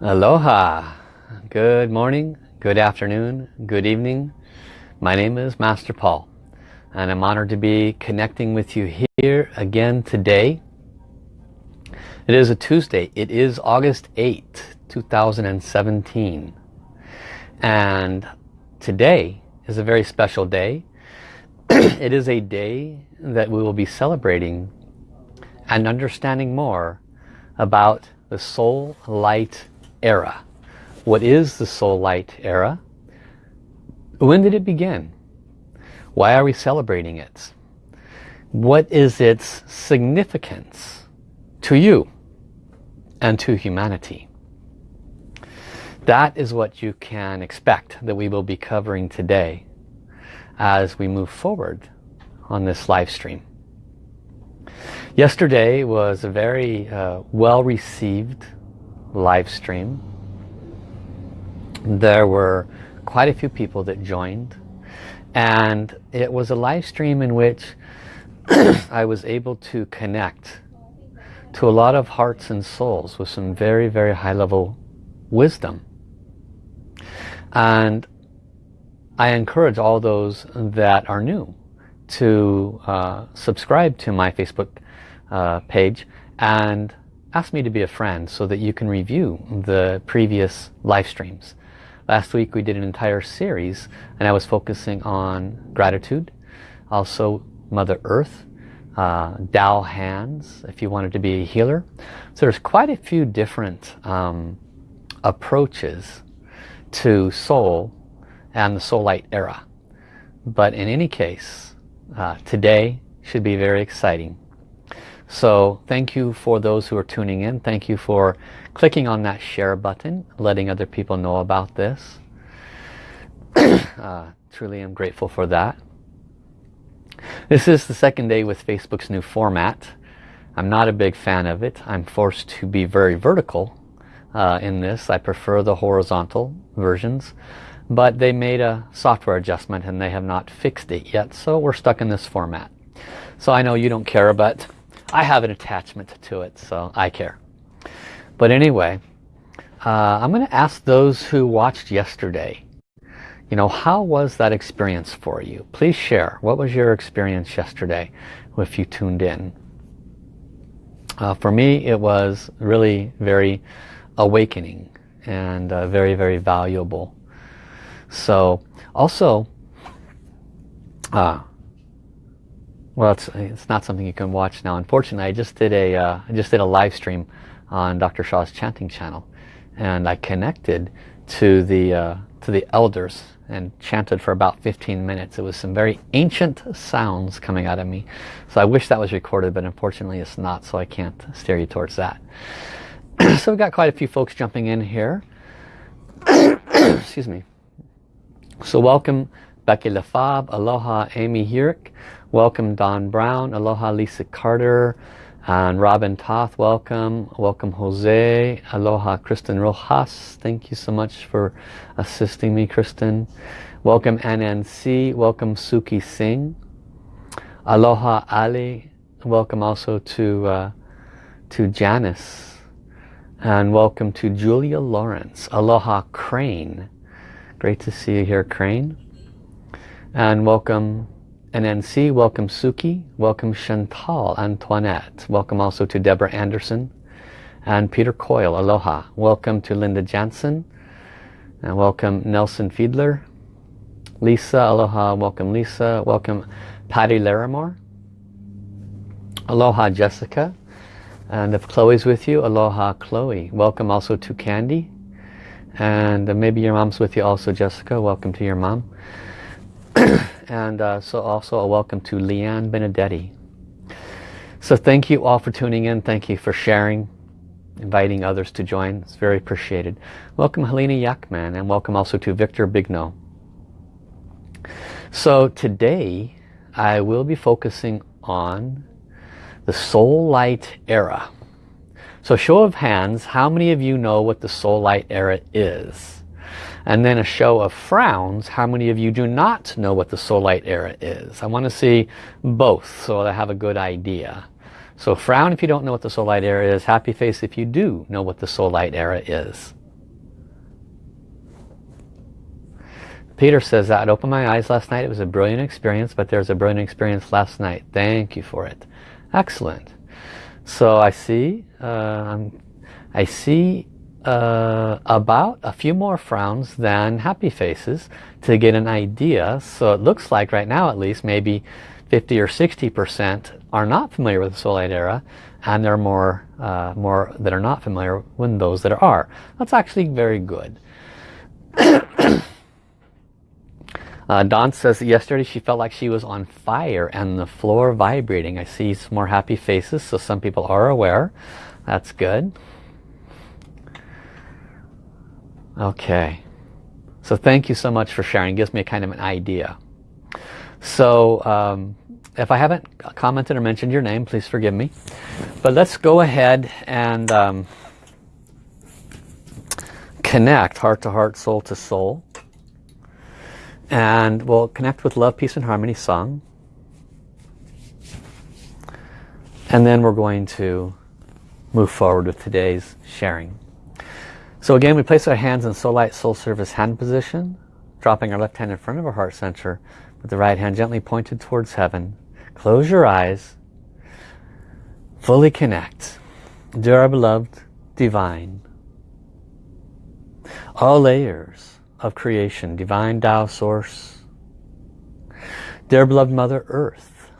Aloha. Good morning, good afternoon, good evening. My name is Master Paul and I'm honored to be connecting with you here again today. It is a Tuesday. It is August 8, 2017. And today is a very special day. it is a day that we will be celebrating and understanding more about the soul light era. What is the soul light era? When did it begin? Why are we celebrating it? What is its significance to you and to humanity? That is what you can expect that we will be covering today as we move forward on this live stream. Yesterday was a very uh, well received live stream. There were quite a few people that joined and it was a live stream in which I was able to connect to a lot of hearts and souls with some very very high level wisdom and I encourage all those that are new to uh, subscribe to my Facebook uh, page and ask me to be a friend so that you can review the previous live streams. Last week we did an entire series and I was focusing on gratitude, also Mother Earth, uh, hands if you wanted to be a healer. So there's quite a few different um, approaches to soul and the soul light era. But in any case, uh, today should be very exciting. So thank you for those who are tuning in. Thank you for clicking on that share button, letting other people know about this. uh, truly am grateful for that. This is the second day with Facebook's new format. I'm not a big fan of it. I'm forced to be very vertical uh, in this. I prefer the horizontal versions. But they made a software adjustment and they have not fixed it yet. So we're stuck in this format. So I know you don't care, but I have an attachment to it, so I care. But anyway, uh, I'm going to ask those who watched yesterday, you know, how was that experience for you? Please share. What was your experience yesterday if you tuned in? Uh, for me, it was really very awakening and uh, very, very valuable. So also, uh, well, it's, it's not something you can watch now. Unfortunately, I just did a uh, I just did a live stream on Dr. Sha's chanting channel, and I connected to the uh, to the elders and chanted for about 15 minutes. It was some very ancient sounds coming out of me. So I wish that was recorded, but unfortunately it's not, so I can't steer you towards that. so we've got quite a few folks jumping in here. Excuse me. So welcome Becky LaFab, Aloha Amy Hurick, Welcome Don Brown, Aloha Lisa Carter, and Robin Toth, welcome. Welcome Jose, Aloha Kristen Rojas, thank you so much for assisting me Kristen. Welcome NNC, welcome Suki Singh. Aloha Ali, welcome also to, uh, to Janice. And welcome to Julia Lawrence. Aloha Crane. Great to see you here Crane. And welcome NNC, welcome Suki, welcome Chantal Antoinette, welcome also to Deborah Anderson and Peter Coyle, aloha. Welcome to Linda Jansen and welcome Nelson Fiedler, Lisa, aloha, welcome Lisa, welcome Patty Larimore, aloha Jessica, and if Chloe's with you, aloha Chloe. Welcome also to Candy, and maybe your mom's with you also Jessica, welcome to your mom. and uh, so also a welcome to Leanne Benedetti. So thank you all for tuning in. Thank you for sharing, inviting others to join. It's very appreciated. Welcome Helena Yakman and welcome also to Victor Bigno. So today I will be focusing on the soul light era. So show of hands, how many of you know what the soul light era is? and then a show of frowns, how many of you do not know what the soul light era is? I want to see both so I have a good idea. So frown if you don't know what the soul light era is, happy face if you do know what the soul light era is. Peter says, I'd opened my eyes last night. It was a brilliant experience, but there was a brilliant experience last night. Thank you for it. Excellent. So I see, uh, i see uh, about a few more frowns than happy faces to get an idea. So it looks like right now at least maybe 50 or 60% are not familiar with the Light era and there are more, uh, more that are not familiar than those that are. That's actually very good. uh, Dawn says that yesterday she felt like she was on fire and the floor vibrating. I see some more happy faces, so some people are aware. That's good. Okay. So thank you so much for sharing. It gives me a kind of an idea. So um, if I haven't commented or mentioned your name, please forgive me. But let's go ahead and um, connect heart to heart, soul to soul. And we'll connect with Love, Peace and Harmony song. And then we're going to move forward with today's sharing. So again, we place our hands in Soul Light Soul Service hand position, dropping our left hand in front of our heart center, with the right hand gently pointed towards heaven. Close your eyes. Fully connect. Dear beloved divine, all layers of creation, divine Tao source, dear beloved Mother Earth,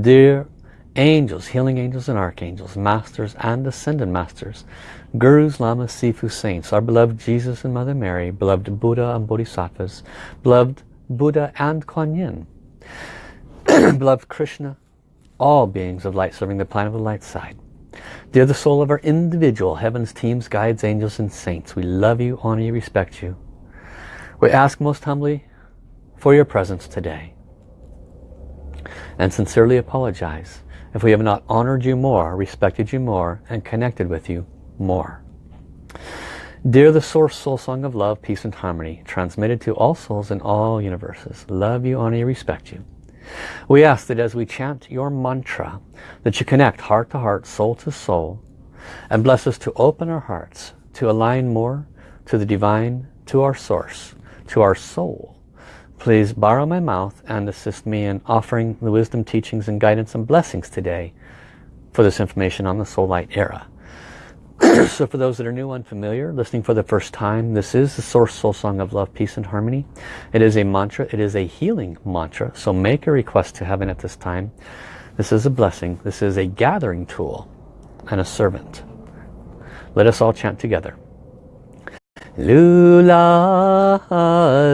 dear angels, healing angels and archangels, masters and ascended masters, gurus, lamas, sifu, saints, our beloved Jesus and Mother Mary, beloved Buddha and Bodhisattvas, beloved Buddha and Kuan Yin, beloved Krishna, all beings of light serving the planet of the light side. Dear the soul of our individual heavens, teams, guides, angels and saints, we love you, honor you, respect you. We ask most humbly for your presence today and sincerely apologize if we have not honored you more, respected you more, and connected with you more. Dear the Source Soul Song of Love, Peace and Harmony, transmitted to all souls in all universes, love you, honor you, respect you. We ask that as we chant your mantra, that you connect heart to heart, soul to soul, and bless us to open our hearts, to align more to the divine, to our source, to our soul. Please borrow my mouth and assist me in offering the wisdom, teachings, and guidance and blessings today for this information on the Soul Light era. so for those that are new, unfamiliar, listening for the first time, this is the Source Soul Song of Love, Peace and Harmony. It is a mantra. It is a healing mantra. So make a request to heaven at this time. This is a blessing. This is a gathering tool and a servant. Let us all chant together. Lula,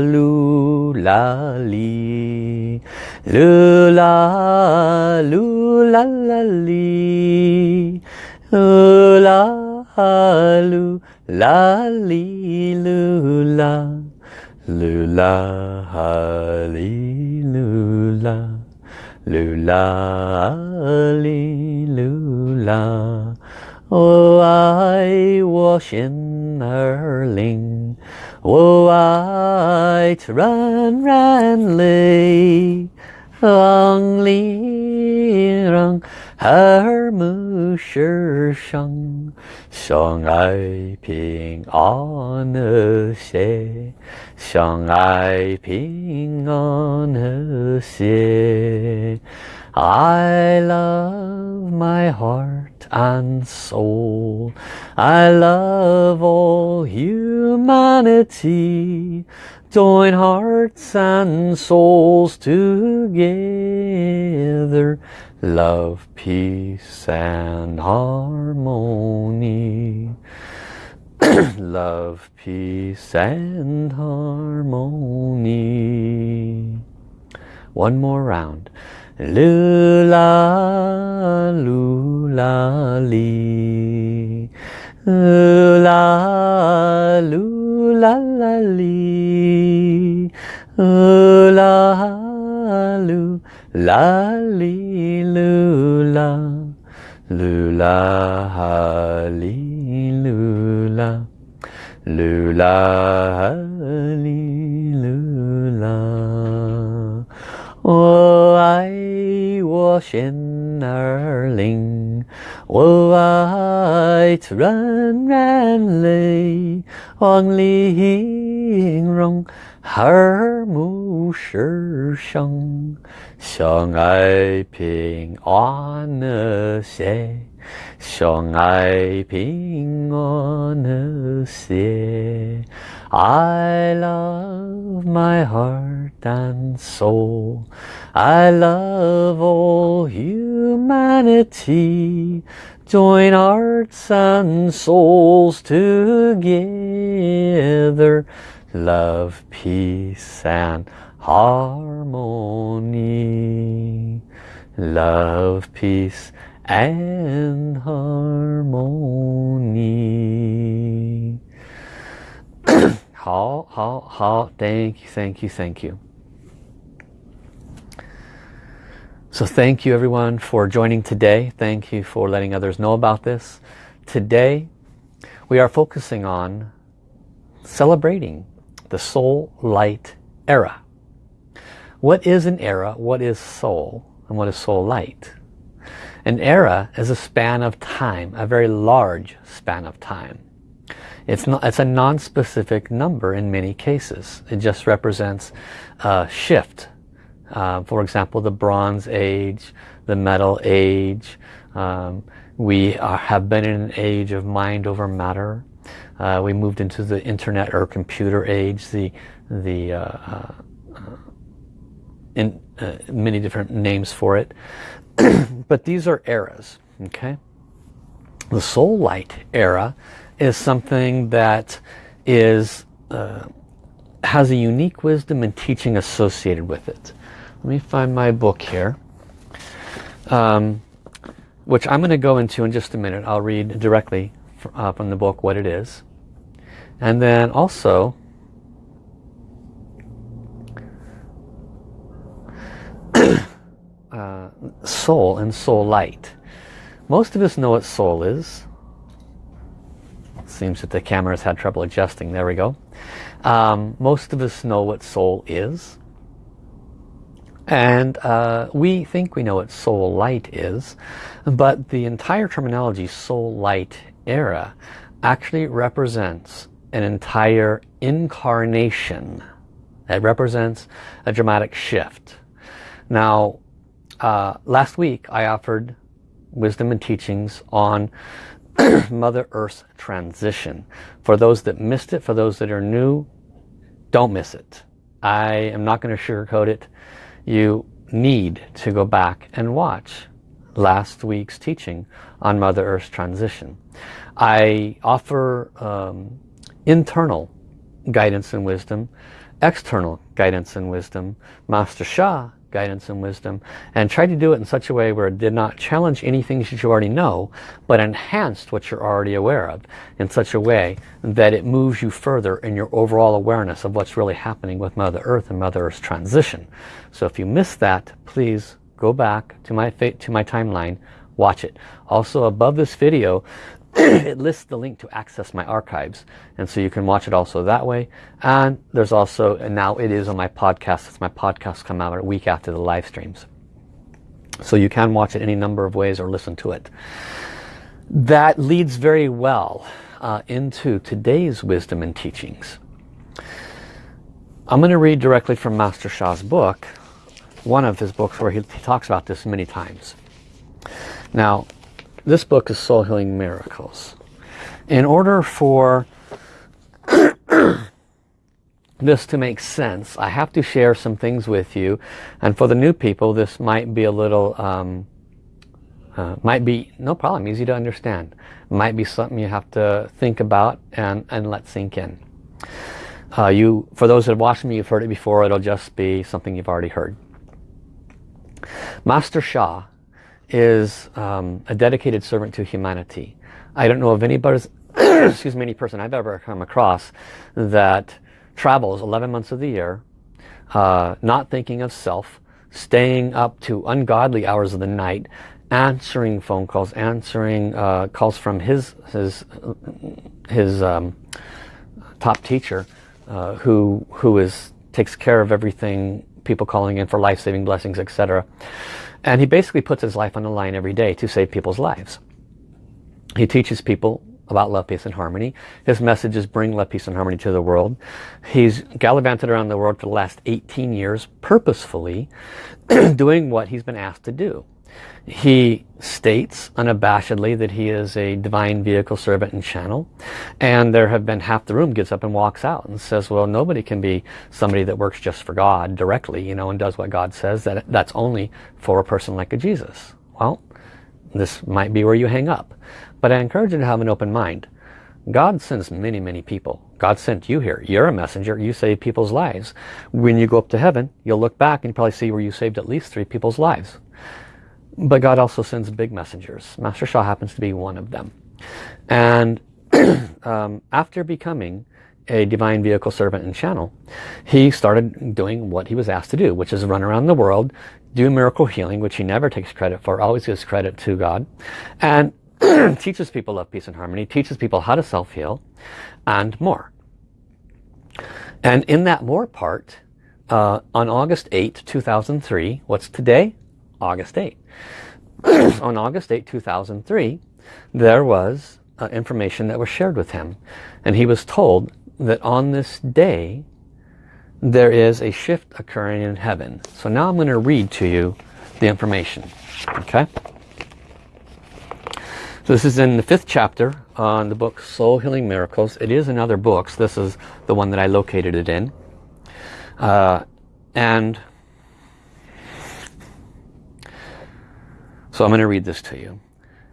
lula, li. Lula, lula, li. Lula, halu la li lula lula hali li oh I wash in her ling oh I ran ran lay 灵，我爱纯然泪，让你让。耳目世上相爱平安和谐，相爱平安和谐。I love my heart and soul. I love all humanity. Join hearts and souls together love, peace and harmony. love, peace and harmony. One more round. Lula, lula, li Lula, lula, la, li. Lula, lula la li lu la lu la ha li lu la lu la ha li lu la 我爱我心儿灵， 我爱 I to run 映融，耳目失声 Wang Li 相爱平安和谐。I love my heart and soul. I love all humanity. Join hearts and souls together. Love, peace and harmony. Love, peace and harmony. how, how, how, thank you, thank you, thank you. So thank you everyone for joining today. Thank you for letting others know about this. Today we are focusing on celebrating the soul light era. What is an era? What is soul? And what is soul light? An era is a span of time a very large span of time it's, not, it's a non-specific number in many cases. It just represents a shift. Uh, for example, the Bronze Age, the Metal Age. Um, we are, have been in an age of mind over matter. Uh, we moved into the internet or computer age, the, the uh, uh in, uh, many different names for it. but these are eras, okay? The soul light era is something that is uh, has a unique wisdom and teaching associated with it. Let me find my book here. Um, which I'm going to go into in just a minute. I'll read directly uh, from the book what it is. And then also, uh, soul and soul light. Most of us know what soul is. Seems that the camera's had trouble adjusting. There we go. Um, most of us know what soul is. And uh, we think we know what soul light is. But the entire terminology soul light era actually represents an entire incarnation. It represents a dramatic shift. Now, uh, last week I offered wisdom and teachings on Mother Earth's transition. For those that missed it, for those that are new, don't miss it. I am not going to sugarcoat it. You need to go back and watch last week's teaching on Mother Earth's transition. I offer um, internal guidance and wisdom, external guidance and wisdom. Master Sha guidance and wisdom and tried to do it in such a way where it did not challenge anything that you already know but enhanced what you're already aware of in such a way that it moves you further in your overall awareness of what's really happening with Mother Earth and Mother Earth's transition. So if you missed that, please go back to my, to my timeline, watch it. Also above this video, it lists the link to access my archives. And so you can watch it also that way. And there's also and now it is on my podcast. It's my podcast come out a week after the live streams. So you can watch it any number of ways or listen to it. That leads very well uh, into today's wisdom and teachings. I'm going to read directly from Master Sha's book one of his books where he, he talks about this many times. Now this book is Soul Healing Miracles. In order for this to make sense, I have to share some things with you. And for the new people, this might be a little, um, uh, might be, no problem, easy to understand. Might be something you have to think about and, and let sink in. Uh, you, for those that have watched me, you've heard it before, it'll just be something you've already heard. Master Sha is um, a dedicated servant to humanity. I don't know of anybody, excuse me, any person I've ever come across that travels 11 months of the year, uh, not thinking of self, staying up to ungodly hours of the night, answering phone calls, answering uh, calls from his his his um, top teacher, uh, who who is takes care of everything, people calling in for life-saving blessings, etc. And he basically puts his life on the line every day to save people's lives. He teaches people about love, peace, and harmony. His message is bring love, peace, and harmony to the world. He's gallivanted around the world for the last 18 years purposefully doing what he's been asked to do. He states unabashedly that he is a divine vehicle, servant, and channel. And there have been half the room gets up and walks out and says, well, nobody can be somebody that works just for God directly, you know, and does what God says. That That's only for a person like a Jesus. Well, this might be where you hang up. But I encourage you to have an open mind. God sends many, many people. God sent you here. You're a messenger. You save people's lives. When you go up to heaven, you'll look back and probably see where you saved at least three people's lives. But God also sends big messengers. Master Sha happens to be one of them. And um, after becoming a divine vehicle servant and channel, he started doing what he was asked to do, which is run around the world, do miracle healing, which he never takes credit for, always gives credit to God, and teaches people love, peace, and harmony, teaches people how to self-heal, and more. And in that more part, uh, on August 8, 2003, what's today? August 8. on August 8, 2003, there was uh, information that was shared with him. And he was told that on this day, there is a shift occurring in heaven. So now I'm going to read to you the information. Okay? So this is in the fifth chapter on the book Soul Healing Miracles. It is in other books. This is the one that I located it in. Uh, and So I'm going to read this to you.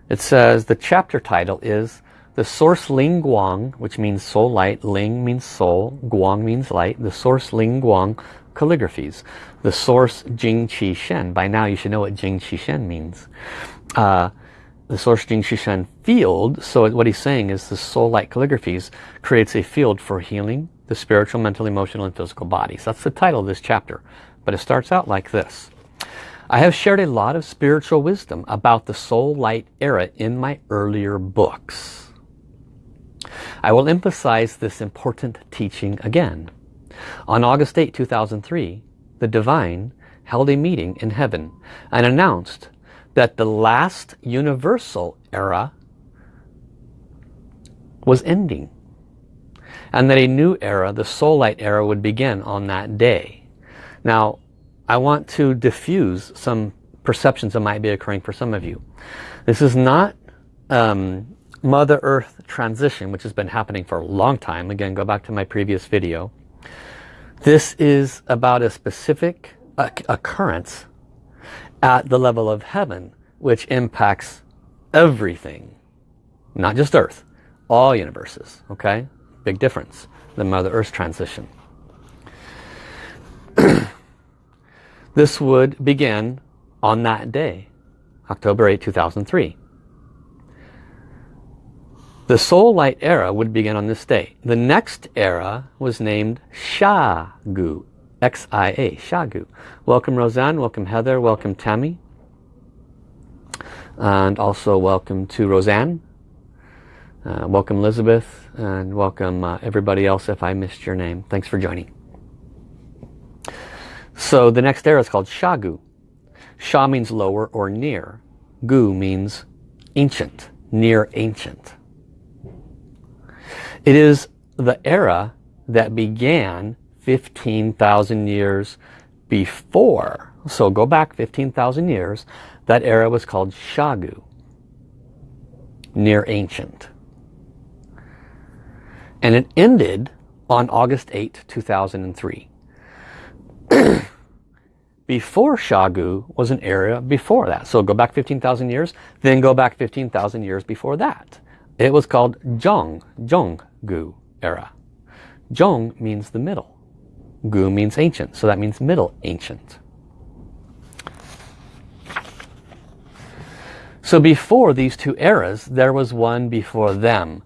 It says the chapter title is the source Ling Guang, which means soul light. Ling means soul. Guang means light. The source Ling Guang calligraphies. The source Jing Qi Shen. By now you should know what Jing Qi Shen means. Uh, the source Jing Qi Shen field. So what he's saying is the soul light calligraphies creates a field for healing the spiritual, mental, emotional, and physical bodies. That's the title of this chapter. But it starts out like this. I have shared a lot of spiritual wisdom about the soul light era in my earlier books. I will emphasize this important teaching again. On August 8, 2003, the Divine held a meeting in heaven and announced that the last universal era was ending and that a new era, the soul light era, would begin on that day. Now, I want to diffuse some perceptions that might be occurring for some of you. This is not um, Mother Earth transition, which has been happening for a long time. Again, go back to my previous video. This is about a specific occurrence at the level of heaven, which impacts everything. Not just Earth, all universes, okay? Big difference, the Mother Earth transition. This would begin on that day, October 8, 2003. The soul light era would begin on this day. The next era was named Xiagu, X-I-A, Xiagu. Welcome Roseanne, welcome Heather, welcome Tammy. And also welcome to Roseanne. Uh, welcome Elizabeth and welcome uh, everybody else if I missed your name. Thanks for joining. So the next era is called Xiagu. Xia means lower or near. Gu means ancient, near ancient. It is the era that began 15,000 years before. So go back 15,000 years. That era was called Xiagu, near ancient. And it ended on August 8, 2003. before Xiagu was an area before that. So go back 15,000 years, then go back 15,000 years before that. It was called Zhong, Zhonggu era. Zhong means the middle. Gu means ancient, so that means middle ancient. So before these two eras, there was one before them.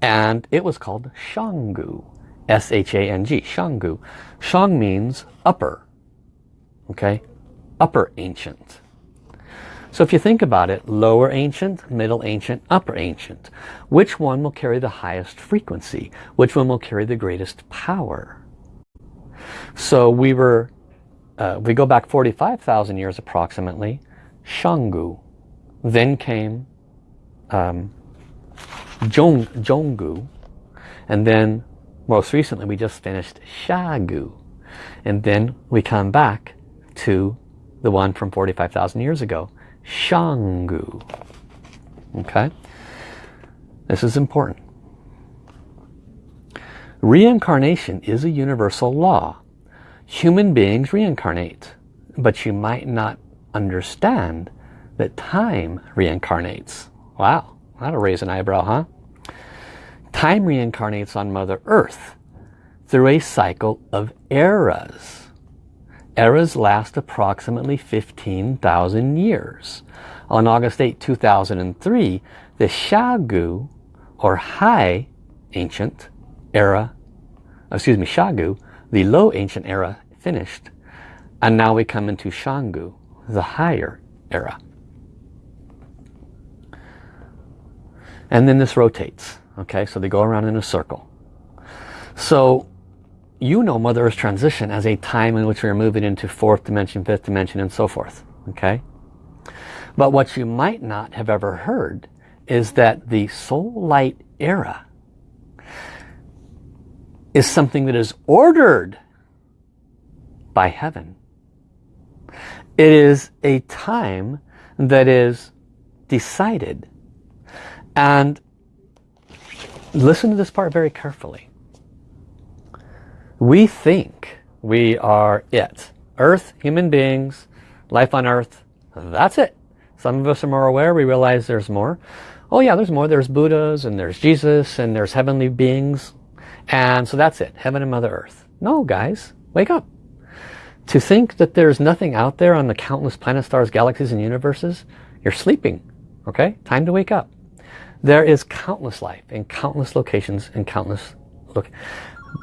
And it was called Shanggu. S-H-A-N-G, Shanggu. Shang means upper, okay? Upper ancient. So if you think about it, lower ancient, middle ancient, upper ancient. Which one will carry the highest frequency? Which one will carry the greatest power? So we were, uh, we go back 45,000 years approximately, Shanggu. Then came um, Zhong, Zhonggu. And then most recently we just finished Xiagu. And then we come back to the one from 45,000 years ago, Shanggu. Okay? This is important. Reincarnation is a universal law. Human beings reincarnate, but you might not understand that time reincarnates. Wow, that'll raise an eyebrow, huh? Time reincarnates on Mother Earth through a cycle of eras. Eras last approximately 15,000 years. On August 8, 2003, the Xiagu, or High Ancient Era, excuse me, Xiagu, the Low Ancient Era finished. And now we come into Shanggu, the higher era. And then this rotates. Okay, so they go around in a circle. So you know Mother Earth's transition as a time in which we are moving into fourth dimension, fifth dimension, and so forth. Okay? But what you might not have ever heard is that the soul light era is something that is ordered by heaven. It is a time that is decided. And listen to this part very carefully. We think we are it. Earth, human beings, life on earth, that's it. Some of us are more aware, we realize there's more. Oh yeah, there's more. There's Buddhas and there's Jesus and there's heavenly beings. And so that's it, heaven and Mother Earth. No, guys, wake up. To think that there's nothing out there on the countless planets, stars, galaxies, and universes, you're sleeping. Okay? Time to wake up. There is countless life in countless locations and countless look.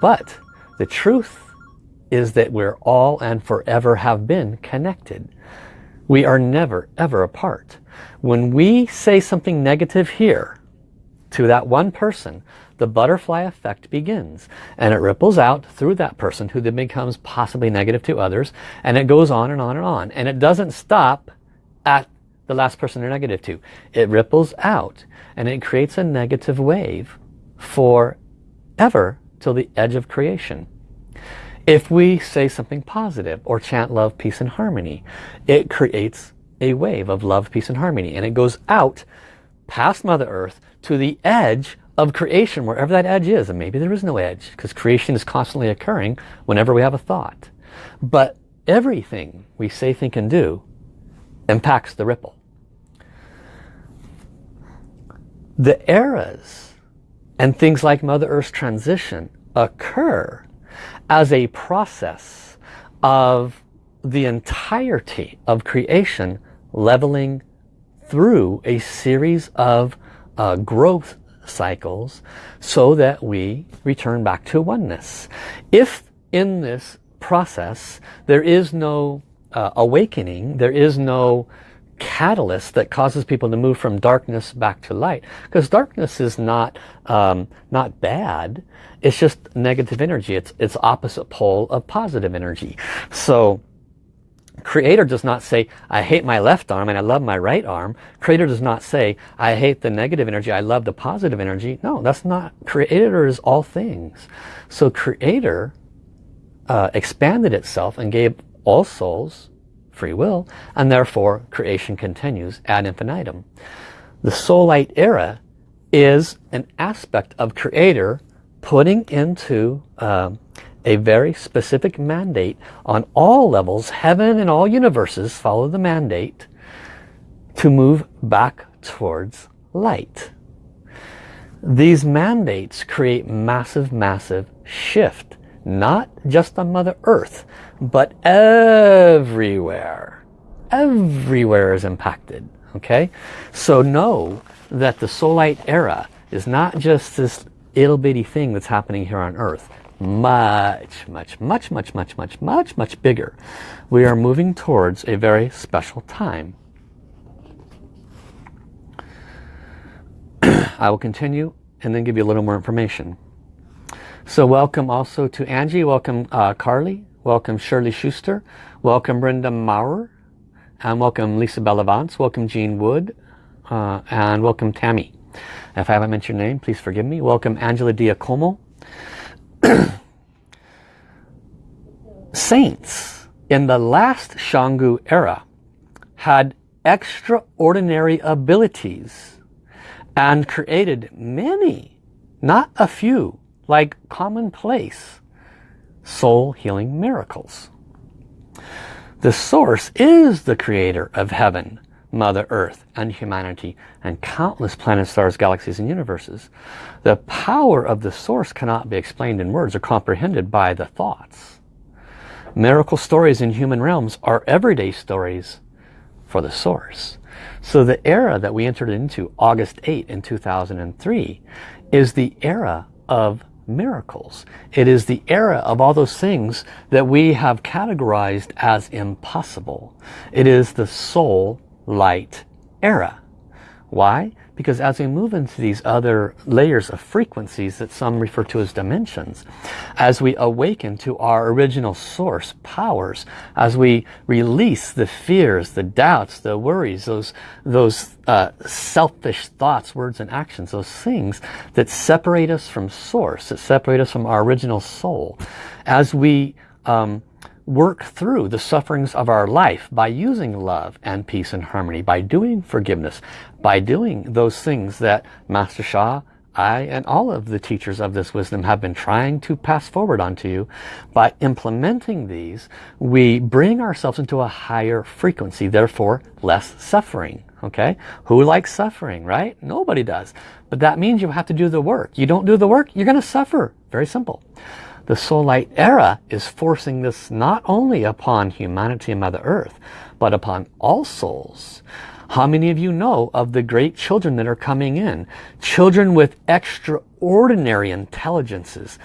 But the truth is that we're all and forever have been connected. We are never ever apart. When we say something negative here to that one person, the butterfly effect begins and it ripples out through that person who then becomes possibly negative to others and it goes on and on and on and it doesn't stop at the last person they're negative to it ripples out and it creates a negative wave forever till the edge of creation if we say something positive or chant love peace and harmony it creates a wave of love peace and harmony and it goes out past mother earth to the edge of creation, wherever that edge is. And maybe there is no edge because creation is constantly occurring whenever we have a thought. But everything we say, think, and do impacts the ripple. The eras and things like Mother Earth's transition occur as a process of the entirety of creation leveling through a series of uh, growth cycles so that we return back to oneness. If in this process there is no uh, awakening, there is no catalyst that causes people to move from darkness back to light because darkness is not um, not bad it's just negative energy it's it's opposite pole of positive energy so Creator does not say, I hate my left arm and I love my right arm. Creator does not say, I hate the negative energy, I love the positive energy. No, that's not. Creator is all things. So Creator uh, expanded itself and gave all souls free will and therefore creation continues ad infinitum. The soul light era is an aspect of Creator putting into uh, a very specific mandate on all levels, heaven and all universes follow the mandate to move back towards light. These mandates create massive, massive shift, not just on Mother Earth, but everywhere. Everywhere is impacted, okay? So know that the light era is not just this ittle bitty thing that's happening here on Earth much, much, much, much, much, much, much, much bigger. We are moving towards a very special time. I will continue and then give you a little more information. So welcome also to Angie, welcome uh, Carly, welcome Shirley Schuster, welcome Brenda Maurer, and welcome Lisa Bellavance, welcome Jean Wood, uh, and welcome Tammy. If I haven't mentioned your name, please forgive me. Welcome Angela Diacomo. Saints in the last Shanggu era had extraordinary abilities and created many, not a few, like commonplace soul healing miracles. The source is the creator of heaven, Mother Earth and humanity and countless planets, stars, galaxies and universes. The power of the source cannot be explained in words or comprehended by the thoughts. Miracle stories in human realms are everyday stories for the source. So the era that we entered into, August 8 in 2003, is the era of miracles. It is the era of all those things that we have categorized as impossible. It is the soul light era. Why? Because as we move into these other layers of frequencies that some refer to as dimensions, as we awaken to our original source powers, as we release the fears, the doubts, the worries, those, those uh, selfish thoughts, words and actions, those things that separate us from source, that separate us from our original soul, as we um, work through the sufferings of our life by using love and peace and harmony, by doing forgiveness, by doing those things that Master Sha, I and all of the teachers of this wisdom have been trying to pass forward onto you. By implementing these, we bring ourselves into a higher frequency, therefore less suffering. Okay? Who likes suffering, right? Nobody does. But that means you have to do the work. You don't do the work, you're going to suffer. Very simple. The soul light era is forcing this not only upon humanity and Mother Earth, but upon all souls. How many of you know of the great children that are coming in? Children with extraordinary intelligences,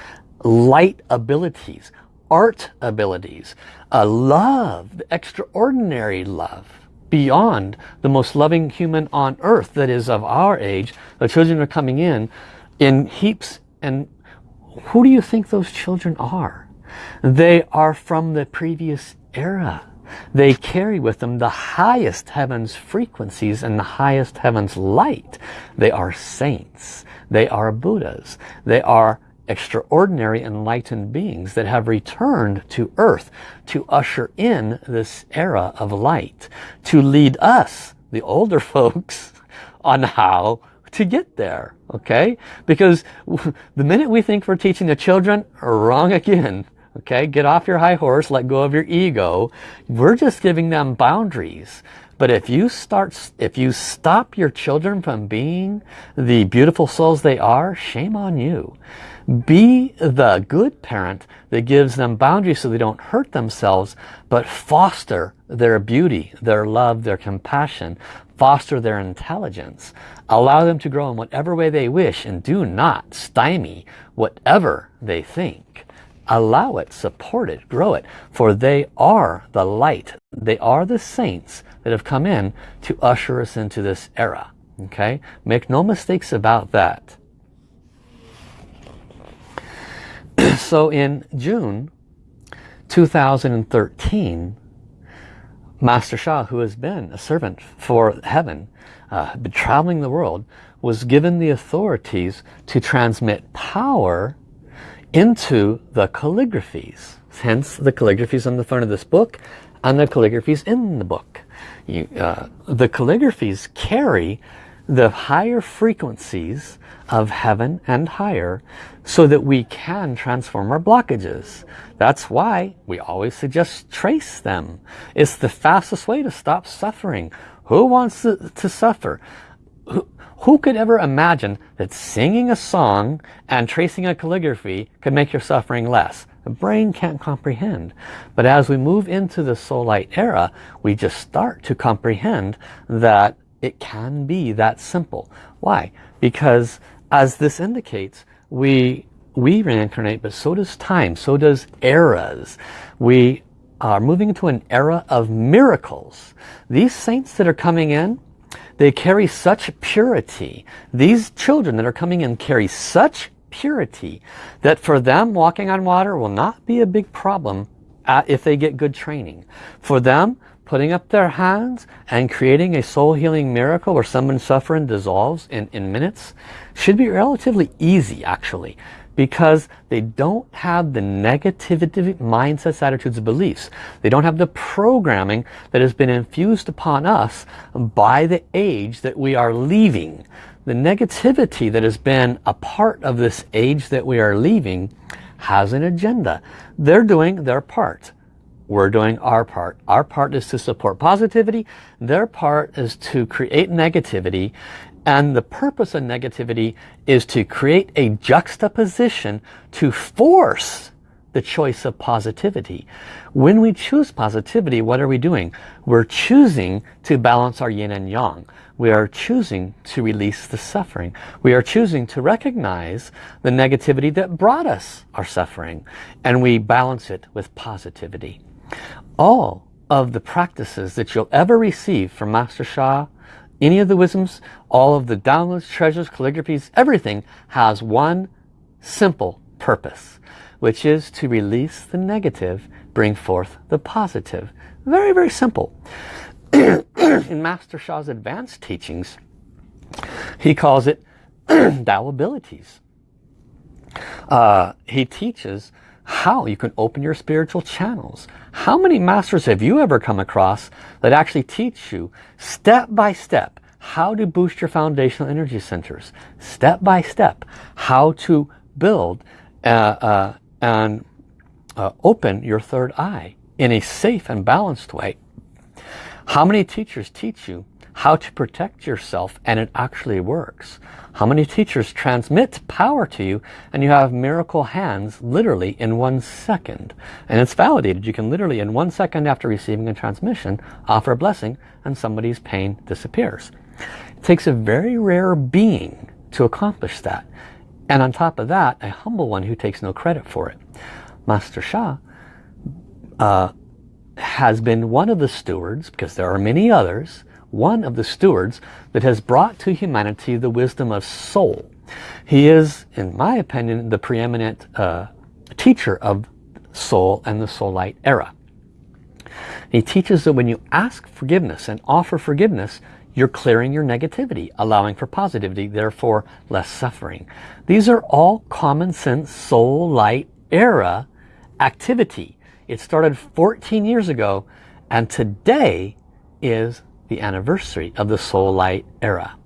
light abilities, art abilities, a love, extraordinary love beyond the most loving human on earth that is of our age. The children are coming in in heaps and who do you think those children are? They are from the previous era. They carry with them the highest heaven's frequencies and the highest heaven's light. They are saints. They are Buddhas. They are extraordinary enlightened beings that have returned to earth to usher in this era of light, to lead us, the older folks, on how to get there okay because the minute we think we're teaching the children wrong again okay? Get off your high horse let go of your ego. We're just giving them boundaries. But if you start if you stop your children from being the beautiful souls they are shame on you. Be the good parent that gives them boundaries so they don't hurt themselves but foster their beauty their love their compassion foster their intelligence. Allow them to grow in whatever way they wish and do not stymie whatever they think allow it support it grow it for they are the light. They are the saints that have come in to usher us into this era okay? Make no mistakes about that. So in June 2013 Master Sha, who has been a servant for heaven, uh, traveling the world, was given the authorities to transmit power into the calligraphies. Hence the calligraphies on the front of this book and the calligraphies in the book. You, uh, the calligraphies carry the higher frequencies of heaven and higher so that we can transform our blockages. That's why we always suggest trace them. It's the fastest way to stop suffering. Who wants to, to suffer? Who, could ever imagine that singing a song and tracing a calligraphy could make your suffering less? The brain can't comprehend. But as we move into the soul light era, we just start to comprehend that it can be that simple. Why? Because as this indicates, we, we reincarnate, but so does time, so does eras. We are moving into an era of miracles. These saints that are coming in, they carry such purity. These children that are coming in carry such purity that for them walking on water will not be a big problem uh, if they get good training. For them, putting up their hands and creating a soul healing miracle where someone's suffering dissolves in, in minutes should be relatively easy actually because they don't have the negativity mindsets, attitudes, beliefs. They don't have the programming that has been infused upon us by the age that we are leaving. The negativity that has been a part of this age that we are leaving has an agenda. They're doing their part. We're doing our part. Our part is to support positivity. Their part is to create negativity. And the purpose of negativity is to create a juxtaposition to force the choice of positivity. When we choose positivity, what are we doing? We're choosing to balance our yin and yang. We are choosing to release the suffering. We are choosing to recognize the negativity that brought us our suffering. And we balance it with positivity. All of the practices that you'll ever receive from Master Sha, any of the wisdoms, all of the downloads, treasures, calligraphies, everything has one simple purpose, which is to release the negative, bring forth the positive. Very, very simple. In Master Sha's advanced teachings, he calls it Tao abilities. Uh, he teaches how you can open your spiritual channels. How many masters have you ever come across that actually teach you step by step how to boost your foundational energy centers? Step by step how to build uh, uh, and uh, open your third eye in a safe and balanced way. How many teachers teach you how to protect yourself and it actually works? How many teachers transmit power to you and you have miracle hands literally in one second. And it's validated. You can literally in one second after receiving a transmission offer a blessing and somebody's pain disappears. It takes a very rare being to accomplish that. And on top of that, a humble one who takes no credit for it. Master Sha uh, has been one of the stewards, because there are many others, one of the stewards that has brought to humanity the wisdom of soul. He is, in my opinion, the preeminent uh, teacher of soul and the soul light era. He teaches that when you ask forgiveness and offer forgiveness, you're clearing your negativity, allowing for positivity, therefore less suffering. These are all common sense soul light era activity. It started 14 years ago and today is the anniversary of the soul light era.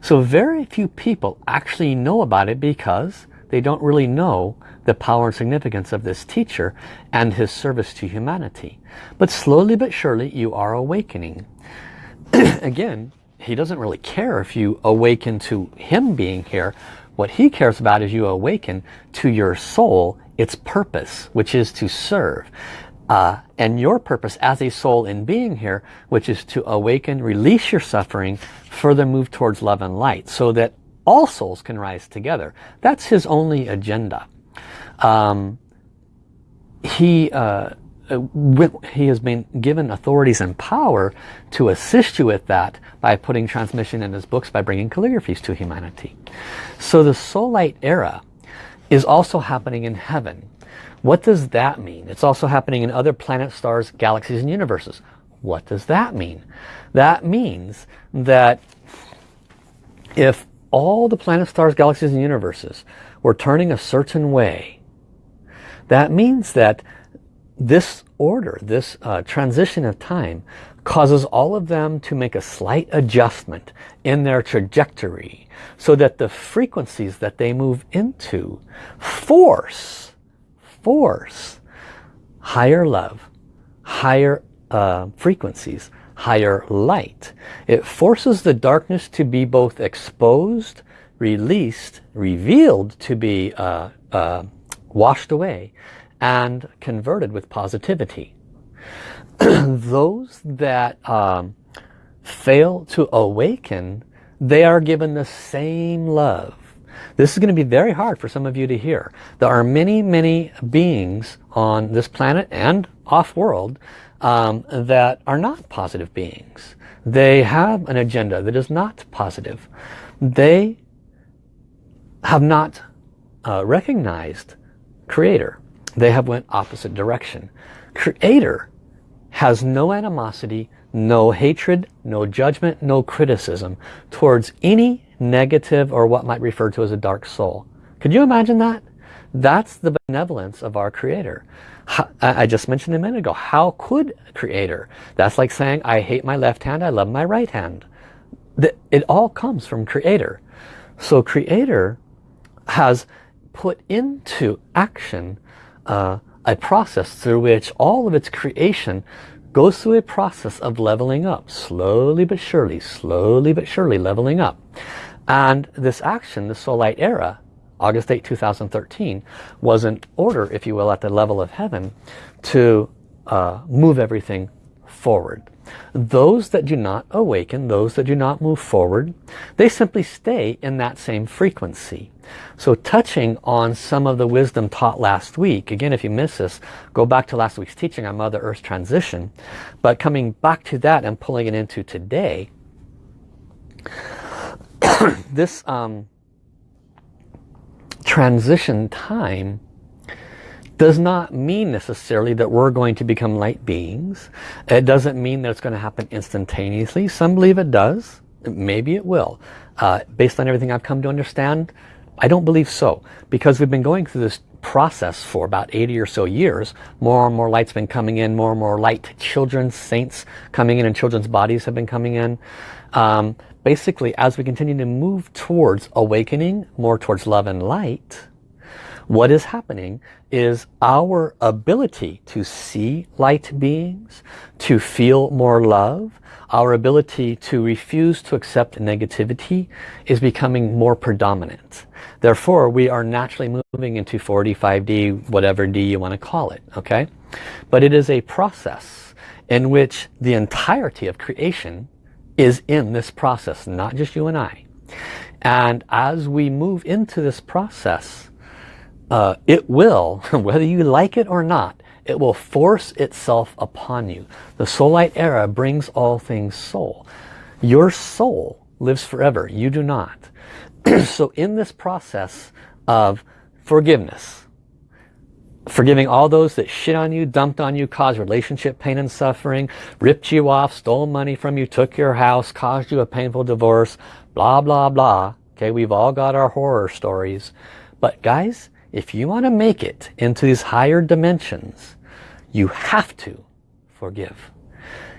So very few people actually know about it because they don't really know the power and significance of this teacher and his service to humanity. But slowly but surely you are awakening. Again, he doesn't really care if you awaken to him being here. What he cares about is you awaken to your soul, its purpose, which is to serve uh, and your purpose as a soul in being here, which is to awaken, release your suffering, further move towards love and light so that all souls can rise together. That's his only agenda. Um, he, uh, he has been given authorities and power to assist you with that by putting transmission in his books, by bringing calligraphies to humanity. So the soul light era is also happening in heaven. What does that mean? It's also happening in other planets, stars, galaxies, and universes. What does that mean? That means that if all the planets, stars, galaxies, and universes were turning a certain way, that means that this order, this uh, transition of time, causes all of them to make a slight adjustment in their trajectory so that the frequencies that they move into force force higher love, higher uh, frequencies, higher light. It forces the darkness to be both exposed, released, revealed to be uh, uh, washed away and converted with positivity. Those that um, fail to awaken, they are given the same love this is going to be very hard for some of you to hear. There are many, many beings on this planet and off-world um, that are not positive beings. They have an agenda that is not positive. They have not uh, recognized Creator. They have went opposite direction. Creator has no animosity, no hatred, no judgment, no criticism towards any negative or what might refer to as a dark soul. Could you imagine that? That's the benevolence of our Creator. I just mentioned a minute ago, how could a Creator? That's like saying, I hate my left hand, I love my right hand. It all comes from Creator. So Creator has put into action uh, a process through which all of its creation goes through a process of leveling up, slowly but surely, slowly but surely leveling up. And this action, the light era, August 8, 2013, was an order, if you will, at the level of heaven to uh, move everything forward. Those that do not awaken, those that do not move forward, they simply stay in that same frequency. So touching on some of the wisdom taught last week, again if you miss this, go back to last week's teaching on Mother Earth's transition, but coming back to that and pulling it into today, this um, transition time does not mean necessarily that we're going to become light beings. It doesn't mean that it's going to happen instantaneously. Some believe it does. Maybe it will. Uh, based on everything I've come to understand, I don't believe so. Because we've been going through this process for about 80 or so years. More and more light's been coming in. More and more light children, saints coming in and children's bodies have been coming in. Um, basically, as we continue to move towards awakening, more towards love and light, what is happening is our ability to see light beings, to feel more love, our ability to refuse to accept negativity is becoming more predominant. Therefore, we are naturally moving into 45D, whatever D you want to call it, okay? But it is a process in which the entirety of creation is in this process, not just you and I. And as we move into this process, uh, it will, whether you like it or not, it will force itself upon you. The soul light era brings all things soul. Your soul lives forever. You do not. so in this process of forgiveness, forgiving all those that shit on you, dumped on you, caused relationship pain and suffering, ripped you off, stole money from you, took your house, caused you a painful divorce, blah, blah, blah. Okay, we've all got our horror stories. But guys, if you want to make it into these higher dimensions, you have to forgive.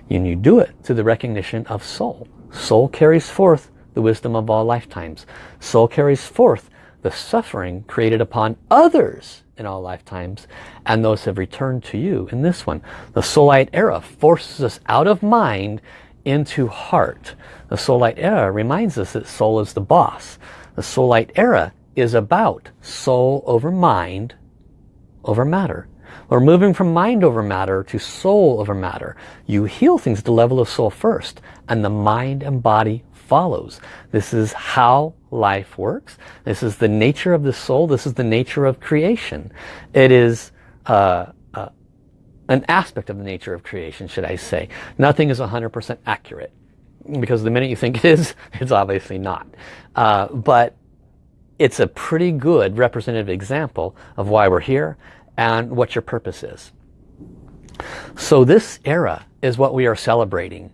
And you do it through the recognition of soul. Soul carries forth the wisdom of all lifetimes. Soul carries forth the suffering created upon others in all lifetimes and those have returned to you in this one. The soul light era forces us out of mind into heart. The soul light era reminds us that soul is the boss. The soul light era is about soul over mind over matter. We're moving from mind over matter to soul over matter. You heal things at the level of soul first and the mind and body follows. This is how life works. This is the nature of the soul. This is the nature of creation. It is uh, uh, an aspect of the nature of creation, should I say. Nothing is 100% accurate because the minute you think it is, it's obviously not. Uh, but it's a pretty good representative example of why we're here and what your purpose is. So this era is what we are celebrating.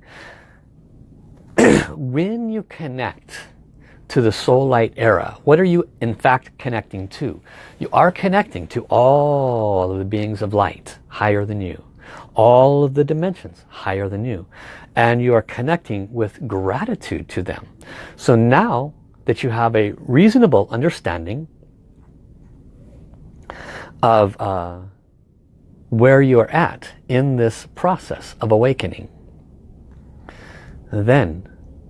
when you connect to the soul light era, what are you in fact connecting to? You are connecting to all of the beings of light higher than you. All of the dimensions higher than you. And you are connecting with gratitude to them. So now that you have a reasonable understanding of uh, where you are at in this process of awakening. Then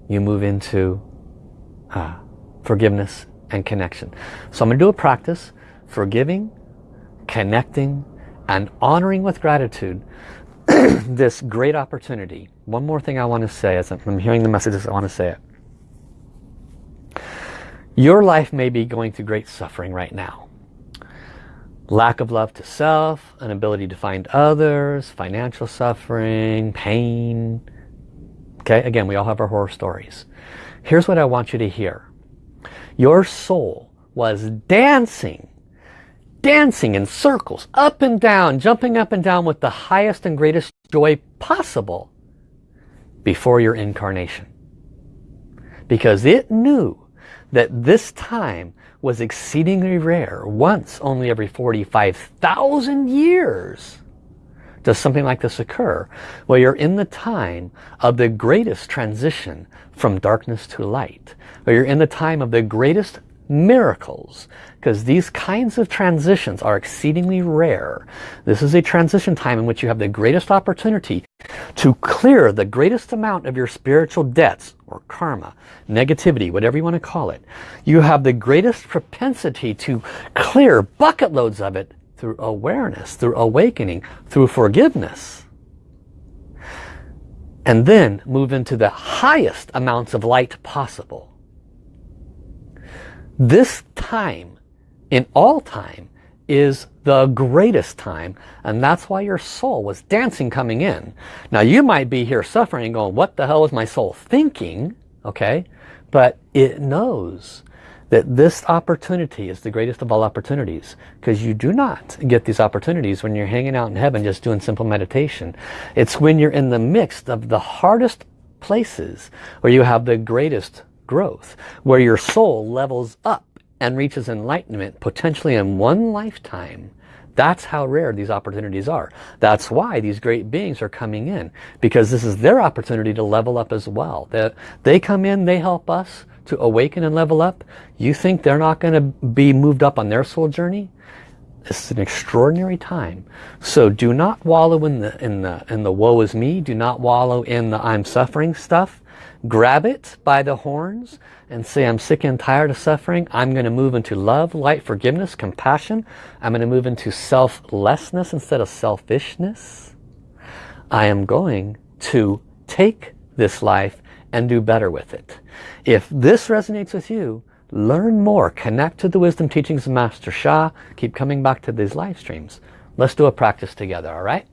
you move into uh, forgiveness and connection. So I'm going to do a practice forgiving, connecting, and honoring with gratitude this great opportunity. One more thing I want to say as I'm hearing the messages, I want to say it. Your life may be going through great suffering right now. Lack of love to self, an ability to find others, financial suffering, pain. Okay, again, we all have our horror stories. Here's what I want you to hear. Your soul was dancing, dancing in circles, up and down, jumping up and down with the highest and greatest joy possible before your incarnation. Because it knew that this time was exceedingly rare. Once only every 45,000 years does something like this occur. Where you're in the time of the greatest transition from darkness to light. Where you're in the time of the greatest miracles because these kinds of transitions are exceedingly rare. This is a transition time in which you have the greatest opportunity to clear the greatest amount of your spiritual debts or karma, negativity, whatever you want to call it. You have the greatest propensity to clear bucket loads of it through awareness, through awakening, through forgiveness. And then move into the highest amounts of light possible. This time in all time is the greatest time and that's why your soul was dancing coming in. Now you might be here suffering going what the hell is my soul thinking okay but it knows that this opportunity is the greatest of all opportunities because you do not get these opportunities when you're hanging out in heaven just doing simple meditation. It's when you're in the midst of the hardest places where you have the greatest growth, where your soul levels up and reaches enlightenment potentially in one lifetime. That's how rare these opportunities are. That's why these great beings are coming in because this is their opportunity to level up as well. They, they come in, they help us to awaken and level up. You think they're not going to be moved up on their soul journey? This is an extraordinary time. So do not wallow in the, in the, in the woe is me. Do not wallow in the I'm suffering stuff. Grab it by the horns and say, I'm sick and tired of suffering. I'm going to move into love, light, forgiveness, compassion. I'm going to move into selflessness instead of selfishness. I am going to take this life and do better with it. If this resonates with you, learn more. Connect to the wisdom teachings of Master Sha. Keep coming back to these live streams. Let's do a practice together, all right?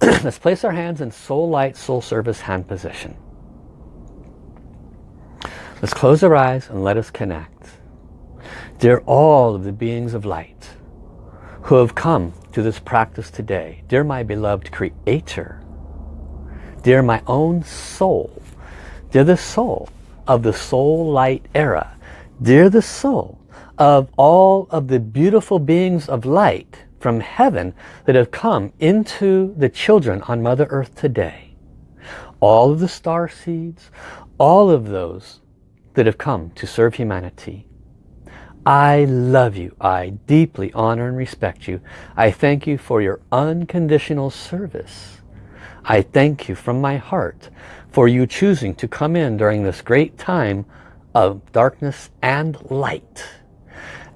Let's place our hands in soul light, soul service hand position. Let's close our eyes and let us connect. Dear all of the beings of light who have come to this practice today, dear my beloved creator, dear my own soul, dear the soul of the soul light era, dear the soul of all of the beautiful beings of light from heaven that have come into the children on Mother Earth today. All of the star seeds, all of those that have come to serve humanity. I love you. I deeply honor and respect you. I thank you for your unconditional service. I thank you from my heart for you choosing to come in during this great time of darkness and light.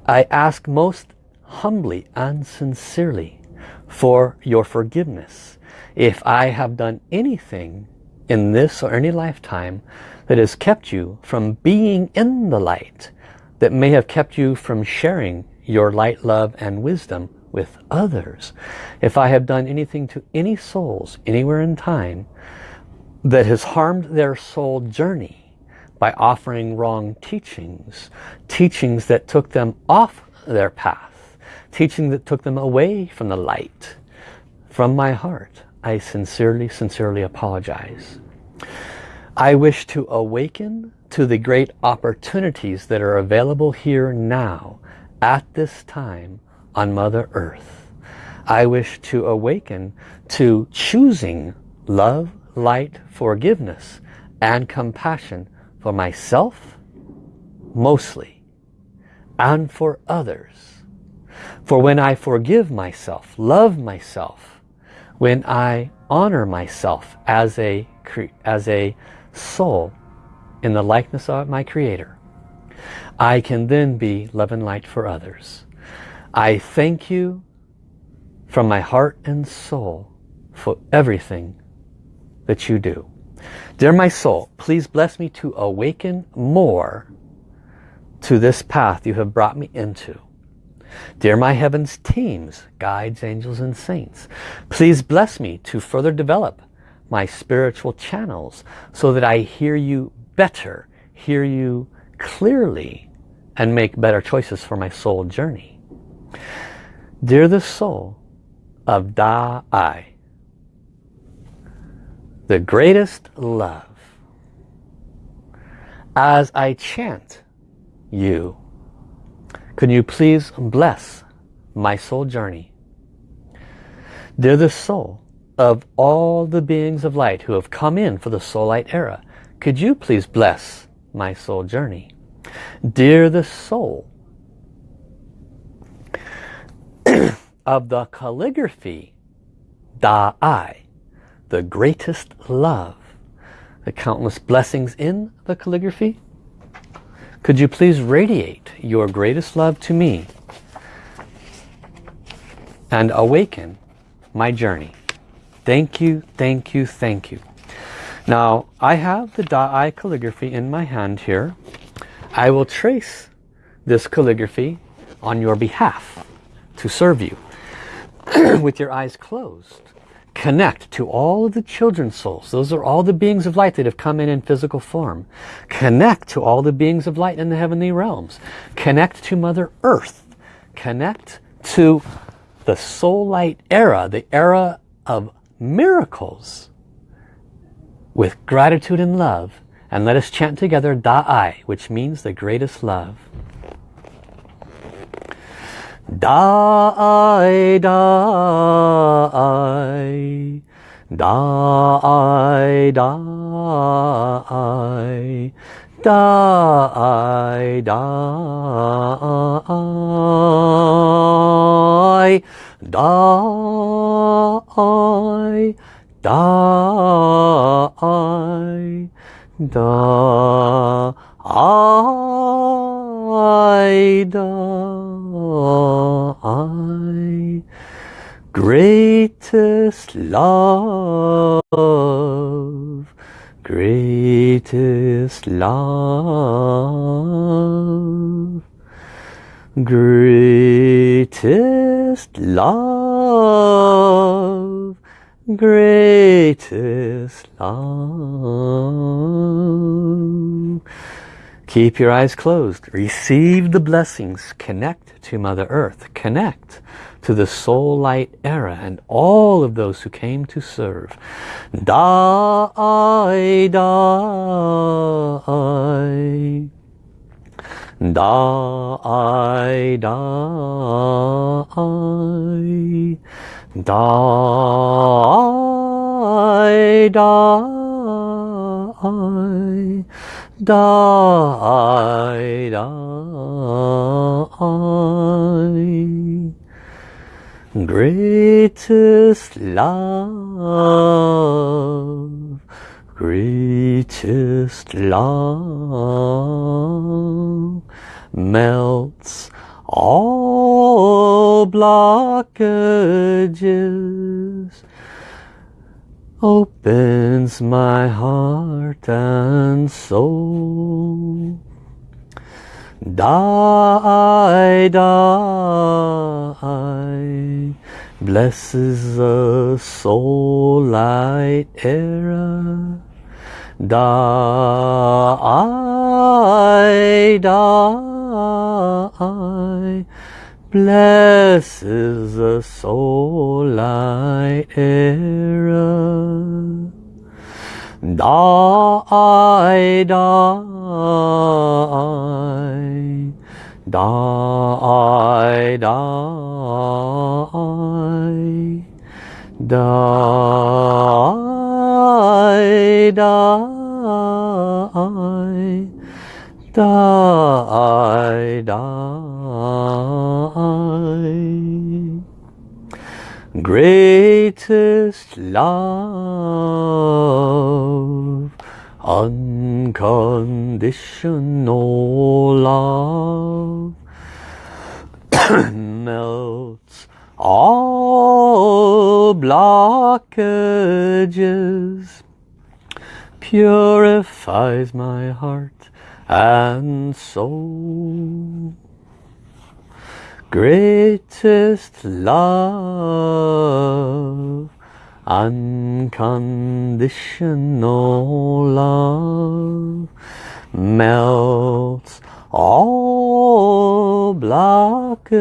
I ask most humbly and sincerely for your forgiveness. If I have done anything in this or any lifetime that has kept you from being in the light, that may have kept you from sharing your light, love, and wisdom with others. If I have done anything to any souls anywhere in time that has harmed their soul journey by offering wrong teachings, teachings that took them off their path, teaching that took them away from the light, from my heart, I sincerely, sincerely apologize. I wish to awaken to the great opportunities that are available here now at this time on Mother Earth. I wish to awaken to choosing love, light, forgiveness and compassion for myself mostly and for others. For when I forgive myself, love myself, when I honor myself as a, as a soul in the likeness of my Creator, I can then be love and light for others. I thank you from my heart and soul for everything that you do. Dear my soul, please bless me to awaken more to this path you have brought me into. Dear my heavens teams, guides, angels, and saints, please bless me to further develop my spiritual channels so that I hear you better, hear you clearly, and make better choices for my soul journey. Dear the soul of Da-I, the greatest love. As I chant you, can you please bless my soul journey? They're the soul of all the beings of light who have come in for the soul light era. Could you please bless my soul journey? Dear the soul of the calligraphy Da-I, the greatest love, the countless blessings in the calligraphy, could you please radiate your greatest love to me and awaken my journey. Thank you, thank you, thank you. Now, I have the Da-I calligraphy in my hand here. I will trace this calligraphy on your behalf to serve you with your eyes closed. Connect to all of the children's souls. Those are all the beings of light that have come in in physical form. Connect to all the beings of light in the heavenly realms. Connect to Mother Earth. Connect to the soul light era, the era of miracles with gratitude and love. And let us chant together Da-I, which means the greatest love. Da-I, Da-I, Da-I, Da-I, Da-I, Da-I, Da-I, Da-I, Da-I, Da-I, greatest love, greatest love, greatest love, greatest love. Keep your eyes closed. Receive the blessings. Connect to Mother Earth. Connect to the soul light era and all of those who came to serve. Die, die. Die, die. Die, die. Die, die. Greatest love, greatest love melts all blockages opens my heart and soul. Die, die, blesses the soul light era. Die, die, blesses the soul light era. Die, die, die, die, die, die, die, die. Greatest love, unconditional love, melts all blockages, purifies my heart and soul greatest love unconditional love melts all blockages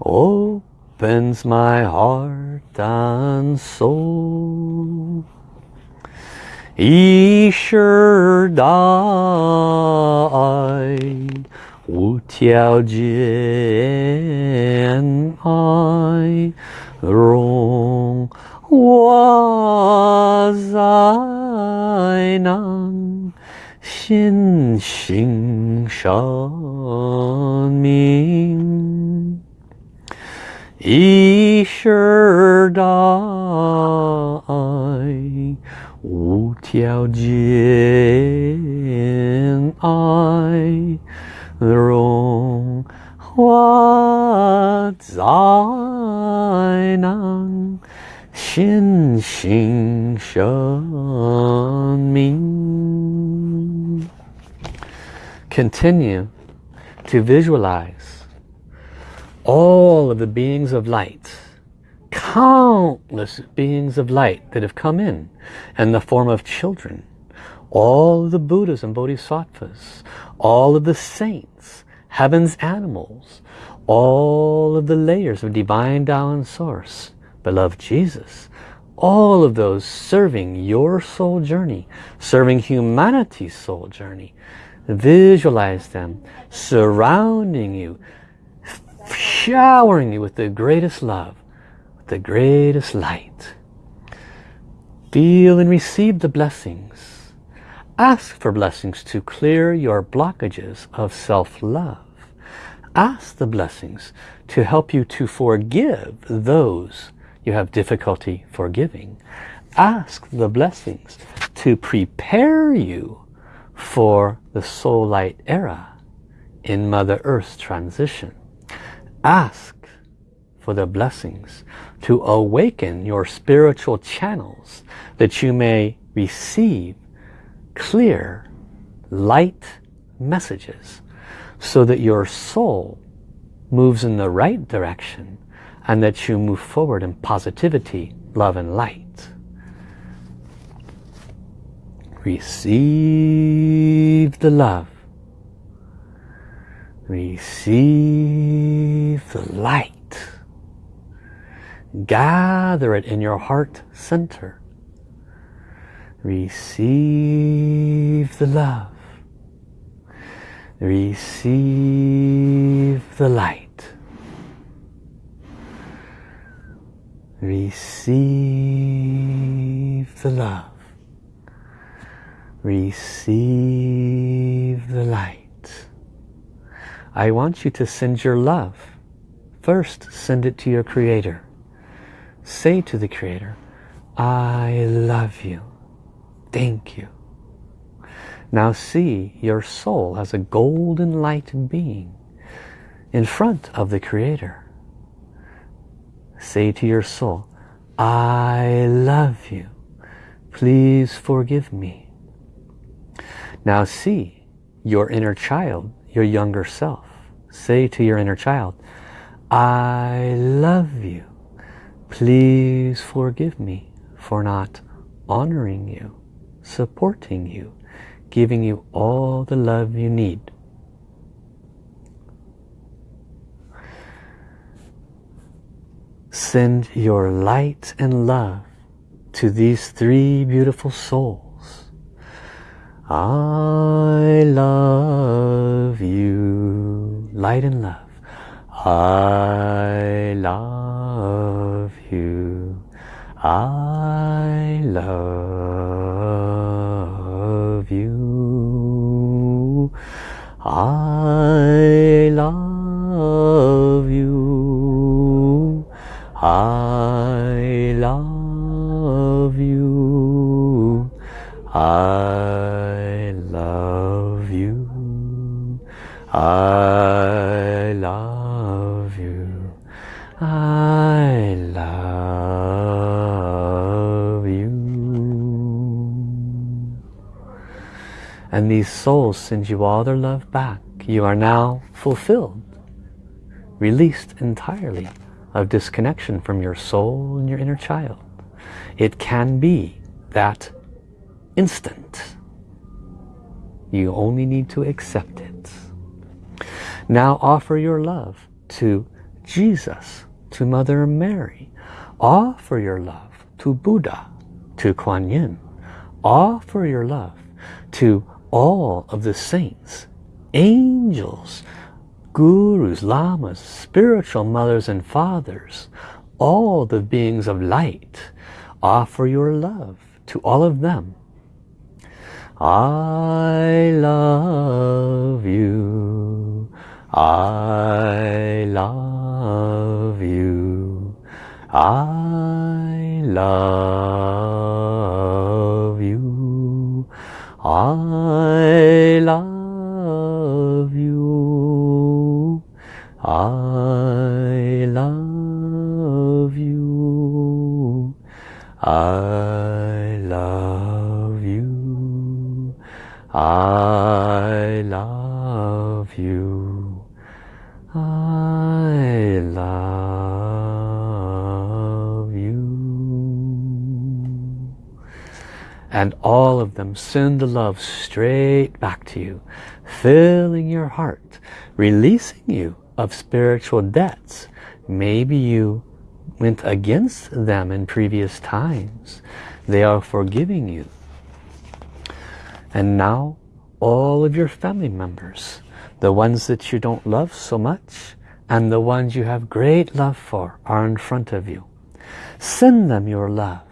opens my heart and soul. Ishur died 无条件爱，容我在能心性生命，一世代。无条件爱，融化在那心性生命。Continue to visualize all of the beings of light countless beings of light that have come in in the form of children. all the Buddhas and Bodhisattvas, all of the saints, heaven's animals, all of the layers of divine Tao and Source, beloved Jesus, all of those serving your soul journey, serving humanity's soul journey. Visualize them surrounding you, showering you with the greatest love, with the greatest light. Feel and receive the blessings. Ask for blessings to clear your blockages of self-love. Ask the blessings to help you to forgive those you have difficulty forgiving. Ask the blessings to prepare you for the soul light era in Mother Earth's transition. Ask for the blessings to awaken your spiritual channels that you may receive clear light messages so that your soul moves in the right direction and that you move forward in positivity, love and light. Receive the love. Receive the light gather it in your heart center. Receive the love. Receive the light. Receive the love. Receive the light. I want you to send your love. First, send it to your Creator. Say to the Creator, I love you. Thank you. Now see your soul as a golden light being in front of the Creator. Say to your soul, I love you. Please forgive me. Now see your inner child, your younger self. Say to your inner child, I love you. Please forgive me for not honoring you, supporting you, giving you all the love you need. Send your light and love to these three beautiful souls. I love you. Light and love. I love you. I love you. I these souls send you all their love back. You are now fulfilled, released entirely of disconnection from your soul and your inner child. It can be that instant. You only need to accept it. Now offer your love to Jesus to Mother Mary. Offer your love to Buddha, to Kuan Yin. Offer your love to all of the saints, angels, gurus, lamas, spiritual mothers and fathers, all the beings of light. Offer your love to all of them. I love you. I love you. I love I love you. I love you. I love you. I And all of them send the love straight back to you, filling your heart, releasing you of spiritual debts. Maybe you went against them in previous times. They are forgiving you. And now all of your family members, the ones that you don't love so much and the ones you have great love for are in front of you. Send them your love.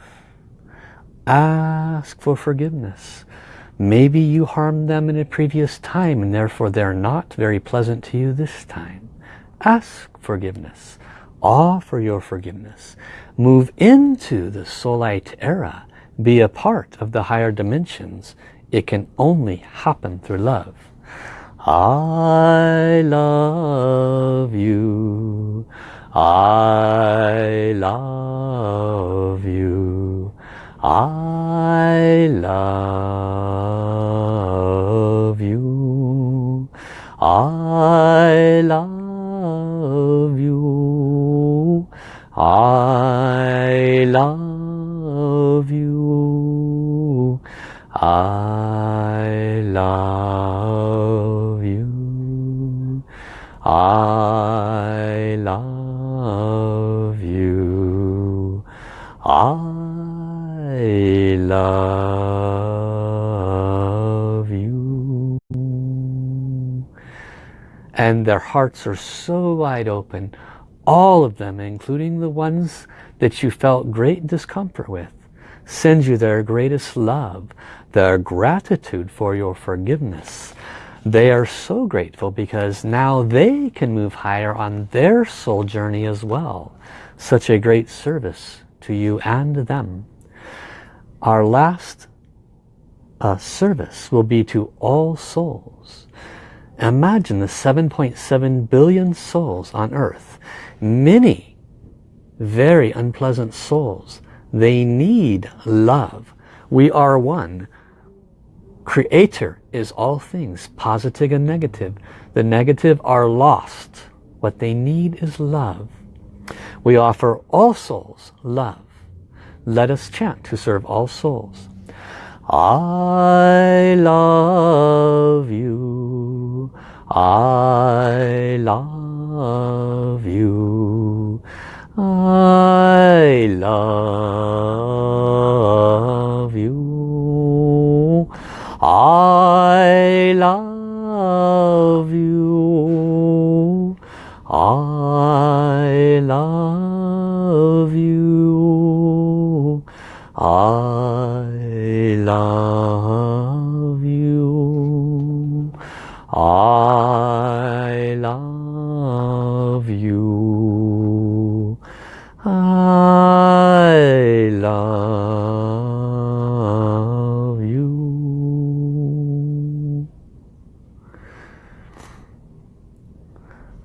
Ask for forgiveness. Maybe you harmed them in a previous time and therefore they're not very pleasant to you this time. Ask forgiveness. Offer your forgiveness. Move into the soul light era. Be a part of the higher dimensions. It can only happen through love. I love you. I love you. I love you. I love you. I love you. I And their hearts are so wide open, all of them, including the ones that you felt great discomfort with, send you their greatest love, their gratitude for your forgiveness. They are so grateful because now they can move higher on their soul journey as well. Such a great service to you and them. Our last uh, service will be to all souls. Imagine the 7.7 billion souls on earth. Many very unpleasant souls. They need love. We are one. Creator is all things, positive and negative. The negative are lost. What they need is love. We offer all souls love. Let us chant to serve all souls. I love you. I love you. I love you. I love you. I love you. I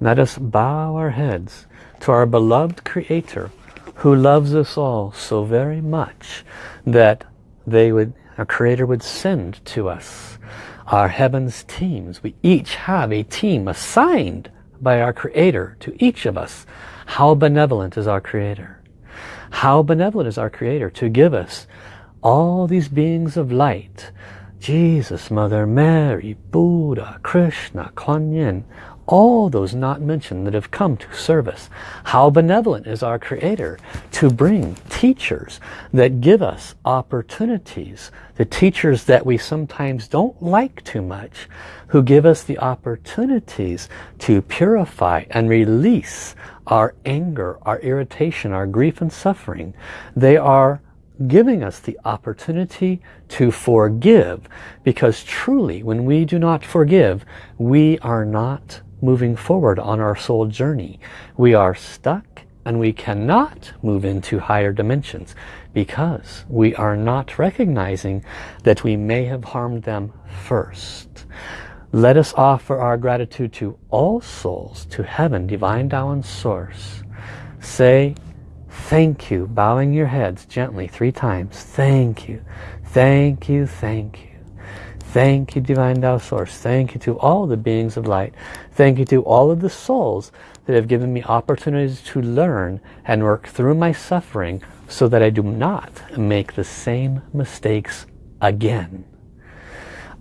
Let us bow our heads to our beloved Creator who loves us all so very much that they would, our Creator would send to us our heavens teams. We each have a team assigned by our Creator to each of us. How benevolent is our Creator? How benevolent is our Creator to give us all these beings of light. Jesus, Mother Mary, Buddha, Krishna, Kuan Yin, all those not mentioned that have come to service. How benevolent is our Creator to bring teachers that give us opportunities. The teachers that we sometimes don't like too much, who give us the opportunities to purify and release our anger, our irritation, our grief and suffering. They are giving us the opportunity to forgive because truly when we do not forgive we are not moving forward on our soul journey we are stuck and we cannot move into higher dimensions because we are not recognizing that we may have harmed them first let us offer our gratitude to all souls to heaven divine Tao and source say Thank you. Bowing your heads gently three times. Thank you. Thank you. Thank you. Thank you, Divine Tao Source. Thank you to all the beings of light. Thank you to all of the souls that have given me opportunities to learn and work through my suffering so that I do not make the same mistakes again.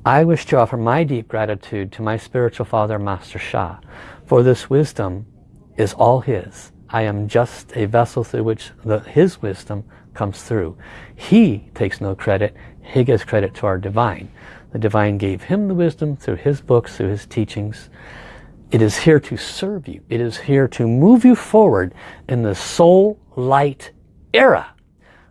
I wish to offer my deep gratitude to my spiritual father, Master Sha, for this wisdom is all his. I am just a vessel through which the, his wisdom comes through. He takes no credit. He gives credit to our divine. The divine gave him the wisdom through his books, through his teachings. It is here to serve you. It is here to move you forward in the soul light era.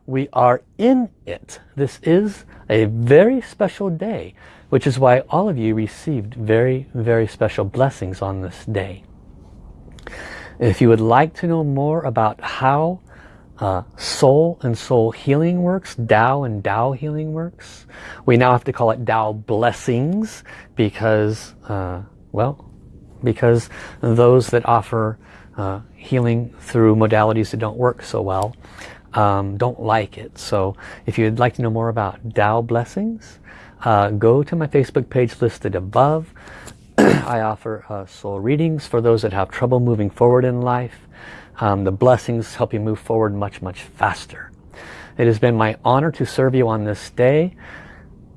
We are in it. This is a very special day, which is why all of you received very, very special blessings on this day. If you would like to know more about how uh, soul and soul healing works, Tao and Tao healing works, we now have to call it Tao blessings because, uh, well, because those that offer uh, healing through modalities that don't work so well um, don't like it. So if you'd like to know more about Tao blessings, uh, go to my Facebook page listed above. I offer uh, soul readings for those that have trouble moving forward in life. Um, the blessings help you move forward much, much faster. It has been my honor to serve you on this day.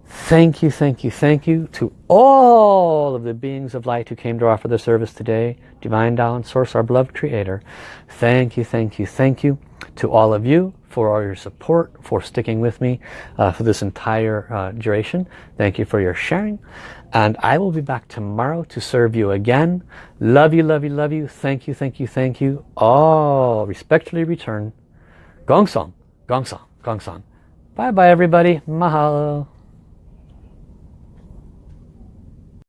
Thank you, thank you, thank you to all of the beings of light who came to offer the service today. Divine Tao and Source, our beloved Creator. Thank you, thank you, thank you to all of you for all your support, for sticking with me uh, for this entire uh, duration. Thank you for your sharing. And I will be back tomorrow to serve you again. Love you, love you, love you. Thank you, thank you, thank you. All respectfully return. Gong Song, Gong Song, Gong Song. Bye-bye, everybody. Mahalo.